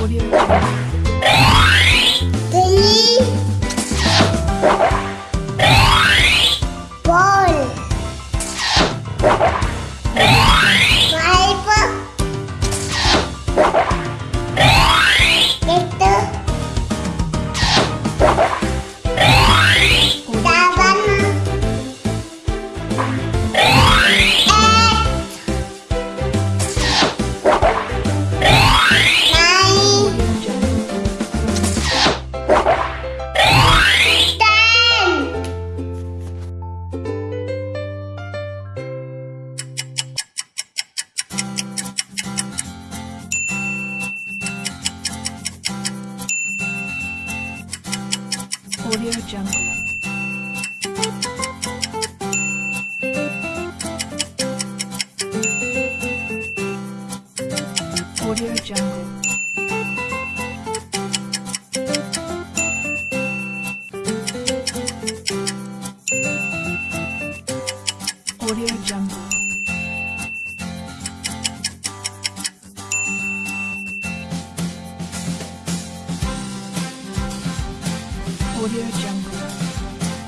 Audio Jungle. Jungle. Audio Jungle. Audio Jungle. 我也想。